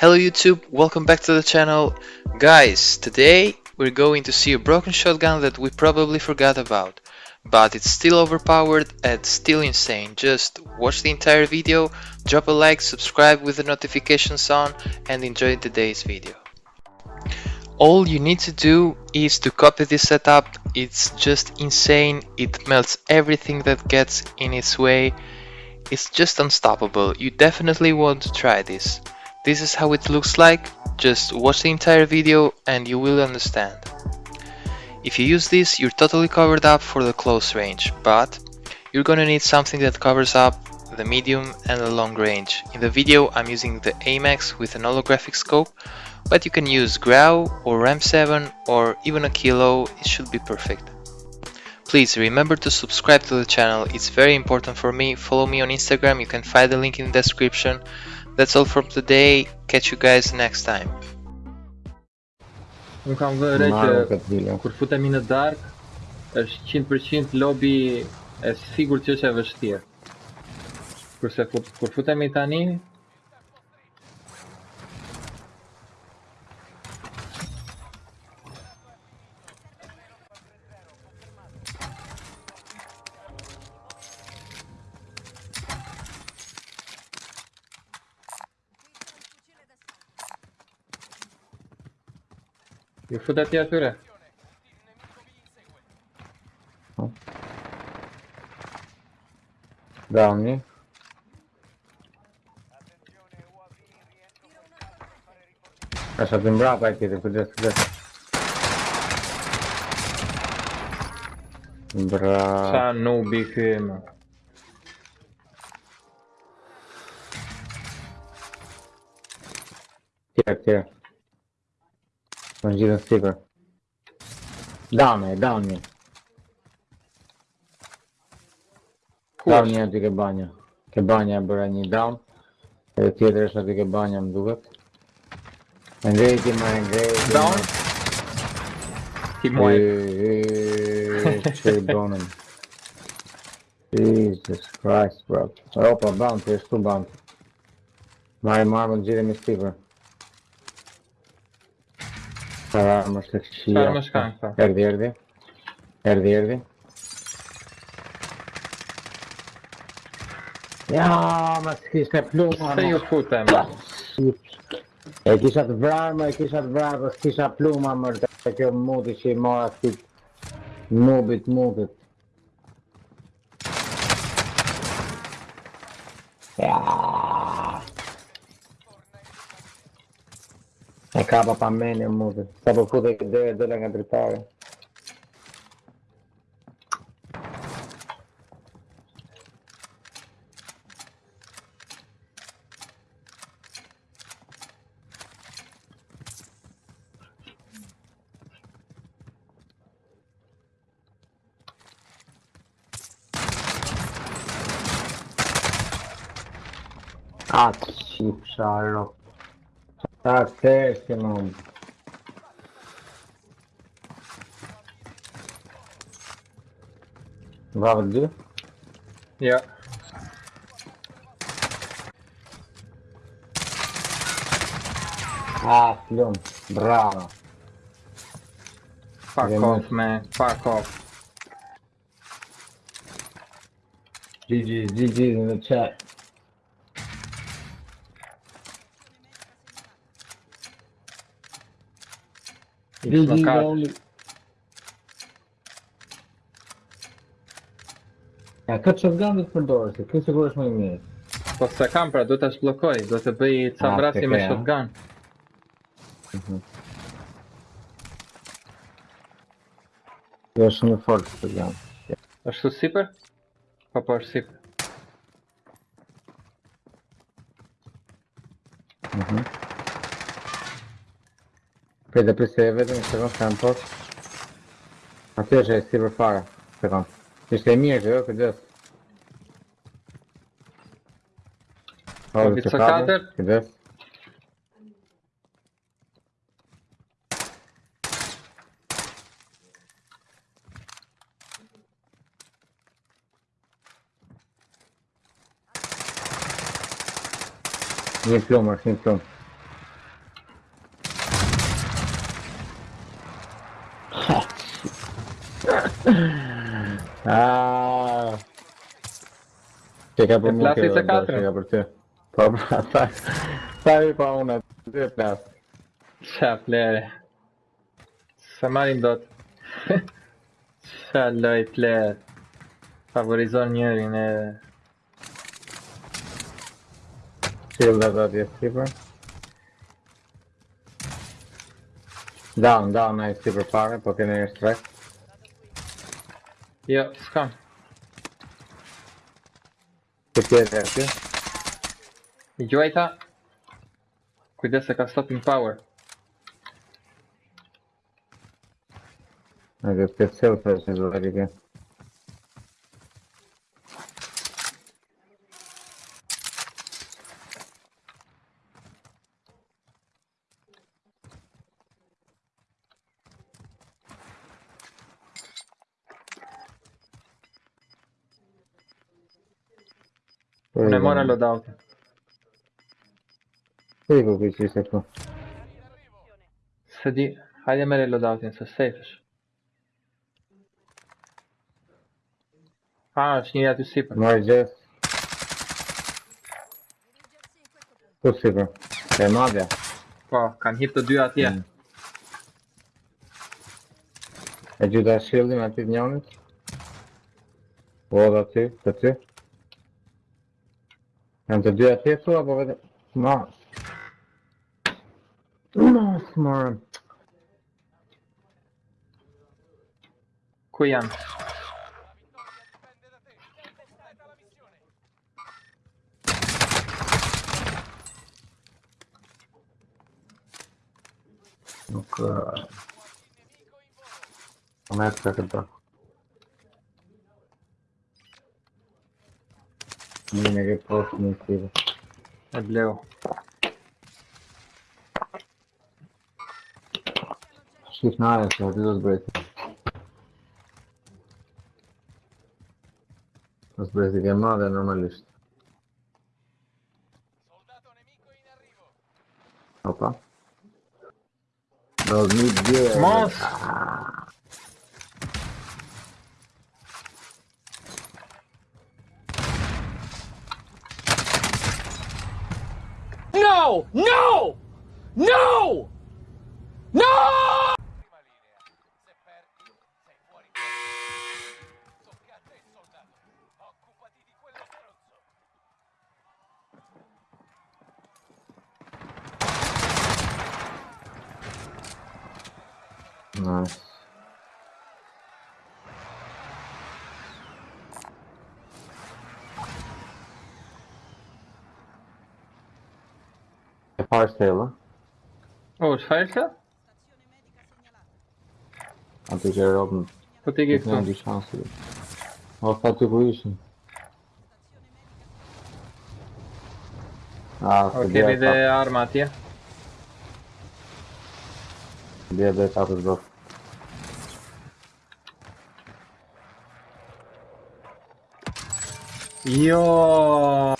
Hello YouTube, welcome back to the channel. Guys, today we're going to see a broken shotgun that we probably forgot about. But it's still overpowered and still insane. Just watch the entire video, drop a like, subscribe with the notifications on and enjoy today's video. All you need to do is to copy this setup, it's just insane, it melts everything that gets in its way. It's just unstoppable, you definitely want to try this. This is how it looks like, just watch the entire video and you will understand. If you use this, you're totally covered up for the close range, but you're gonna need something that covers up the medium and the long range. In the video I'm using the AMAX with an holographic scope, but you can use Grau or RAM7 or even a Kilo, it should be perfect. Please remember to subscribe to the channel, it's very important for me, follow me on Instagram, you can find the link in the description. That's all from today, catch you guys next time. Unë kam vënë re Marrë që këtë video. kur futemi në dark është 100% lobby e sigurt që është e vështirë. Kurse kur, kur futemi tani Giù da tiratura. Danni. È stato in brava partita, cuidate, cuidate. Bravo. Sanno bichem. Tira, tira. Më. Tjerë, tjerë. Më në gjithën sticker. Downi, downi. Ku Downi është? aty ke banja. Ke banja e bëra një down. Edhe tjetër është aty ke banja më duket. E ngrejti, ma e ngrejti. Down? Ti muaj. Që i bonëm. Jesus Christ, bro. Opa, bounty, është tu bounty. Më gjithë me sticker. Θα είμαστε φυσικά. Καλά είμαστε καλά. Έρδι, έρδι. Έρδι, έρδι. Μας χτίστε πλούμα. Στέλνει ο φούτα, μα. Εκεί σα βράδυ, εκεί σα βράδυ, εκεί πλούμα, μορτέ. Και μου τη μούτι, αυτή. Μούβιτ. Каба по мене може. Каба куди де доля не притає. Ah, chip Sherlock. Tërsi më. Bravo dy. Ja. Ah, plum. Bravo. Fuck Vem off man. Fuck off. GG's, GG's in the chat. Knockout. only. Ja, këtë shotgun do të përdorë, se këtë sigur është më i mirë. Po se kam pra, do të shblokoj, do të bëj ca vrasje me ah. shotgun. Kjo është shumë i fortë shotgun. Është tu sipër? Po po është sipër. Mhm. Poi da se vedem se segundo tempo. Até já é e si për fara, se kam. Ishte e mirë që jo, kujdes. O, que që katër, kujdes. Një plumë, është një. Ah. Чека по му ке да сега проти. Папа, тай. Тай пауна. Де пляс. Шаплере. Самарин дот. Шалай плеер. Фаворизоньорин. Shield da diye Skipper. Down, down, nice Skipper fare, poche ne strike. Ja, gaan. Perché verde? Joita. Qui destra che ha stato in power. Ma che piacere ho preso, raga. Pune mona lo dau. Prego che ci sei tu. Sedi, hajde mere lo dau tin, se sejfesh. A, është njëri aty sipër. Ma gjes. Po sipër. E madhja. Po, kanë hip të dy atje. Mm. E gjitha shildim aty të njënit. Po, dhe aty, të ty. Janë të dy atje tu, apo vetë... Ma... Ma, s'morëm. Ku janë? Nuk... Më e të këta. Yine gerek olsun istedim. Ebleo. Shift nada, los bretes. Los bretes de moda normalista. Opa. 2010. Más. Ah. No! No! No! Nice. Parcela. oh falta? Antes era óbvio. Vou ter que ir com. distância. Vou ficar tipo isso. Ah, ok, vede armatia. Dia de etapă joc. Yo.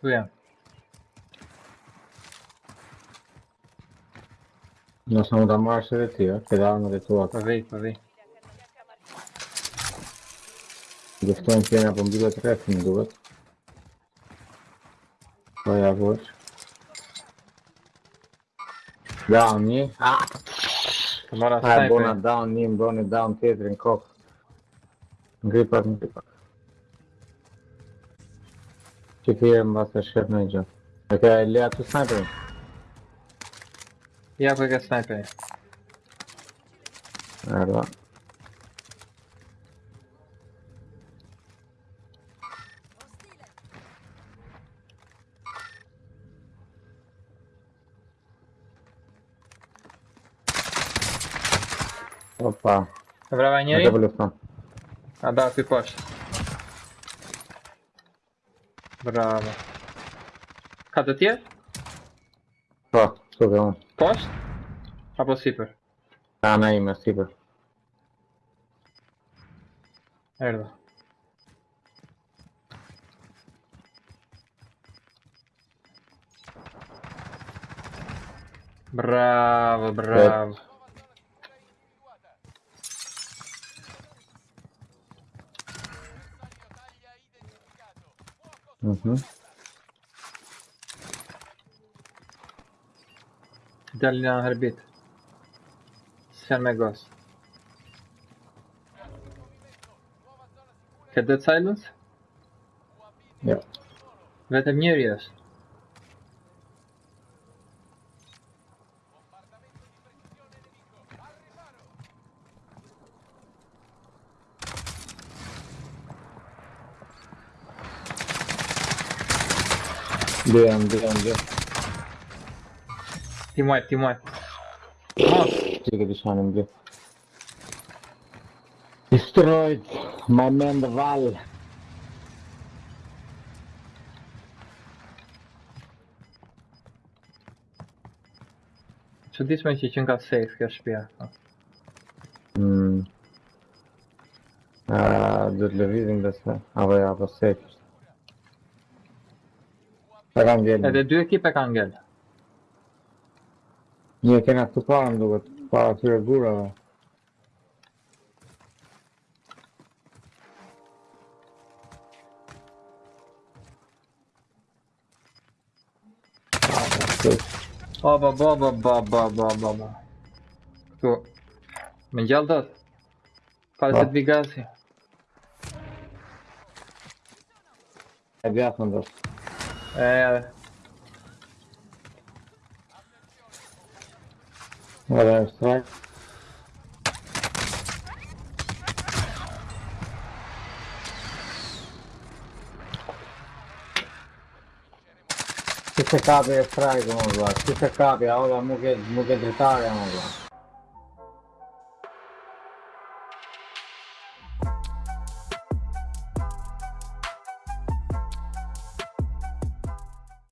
Fui. Nós não dá marcha de ti, ó. Pegar de tua. Pavi, pavi. Dostałem się na bombę, trafił do was. To vai włóż. Down, nie? ah Tomara, ah, sniper. Bona down, nim, bona down, Pietrin, kok. Gripa, gripa. Теперь КТМ вас расширно идет. Это а Ля, ты снайпер? Я пока снайпер. Ага. Опа. Доброго не. А да, ты плачешь. Brava. Cadê ti? Pa, to um poste Post? A ah Sipër? A ne ime Sipër. Bravo, bravo. Угу. Дальний орбит. Сермегос. Cadet Silence? Yeah. В этом не режь. Bien, bien, bien. Team wipe, team wipe. Vamos. Take this one and blue. Destroyed my man the Val. So this match is Jungle safe here, Spear. Hm. Ah, dürfte wissen, dass wir. Aber ja, aber safe ist Ta kam vjen. Edhe dy ekipe kanë ngel. Një kena këtu parë më duket, para këtyre gurave. O, ba, ba, ba, ba, ba, ba, ba, ba. Këtu. Me gjallë dot. Pare se të vi gazi. E bjatë më do. Eh. Guarda, strike. Se se capita strike, non lo va. Se se capita, ora, mo che, mo che dettaglia, non lo va.